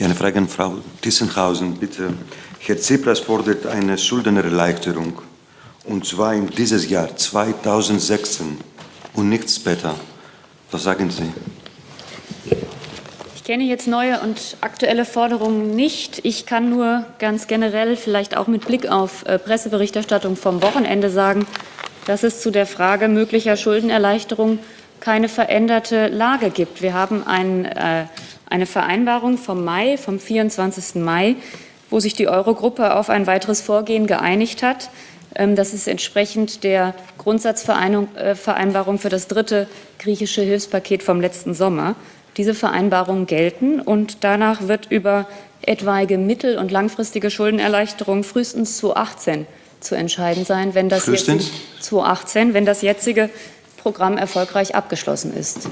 Ja, eine Frage an Frau Tissenhausen, bitte. Herr Tsipras fordert eine Schuldnererleichterung, und zwar in dieses Jahr 2016 und nicht später. Was sagen Sie? Ich kenne jetzt neue und aktuelle Forderungen nicht. Ich kann nur ganz generell, vielleicht auch mit Blick auf äh, Presseberichterstattung vom Wochenende sagen, dass es zu der Frage möglicher Schuldenerleichterung keine veränderte Lage gibt. Wir haben ein, äh, eine Vereinbarung vom Mai, vom 24. Mai, wo sich die Eurogruppe auf ein weiteres Vorgehen geeinigt hat. Ähm, das ist entsprechend der Grundsatzvereinbarung für das dritte griechische Hilfspaket vom letzten Sommer. Diese Vereinbarungen gelten und danach wird über etwaige mittel- und langfristige Schuldenerleichterung frühestens 2018 zu entscheiden sein, wenn das, jetzige, 2018, wenn das jetzige Programm erfolgreich abgeschlossen ist.